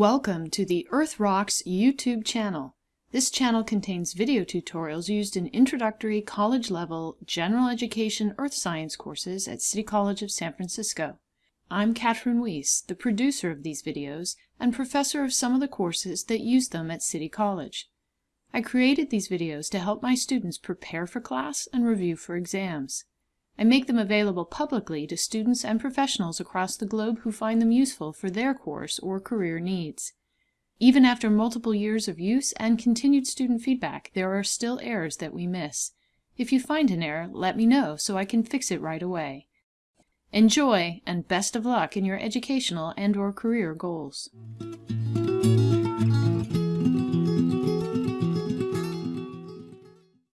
Welcome to the Earth Rocks YouTube channel. This channel contains video tutorials used in introductory college-level general education earth science courses at City College of San Francisco. I'm Katryn Wiese, the producer of these videos and professor of some of the courses that use them at City College. I created these videos to help my students prepare for class and review for exams. I make them available publicly to students and professionals across the globe who find them useful for their course or career needs. Even after multiple years of use and continued student feedback, there are still errors that we miss. If you find an error, let me know so I can fix it right away. Enjoy and best of luck in your educational and or career goals.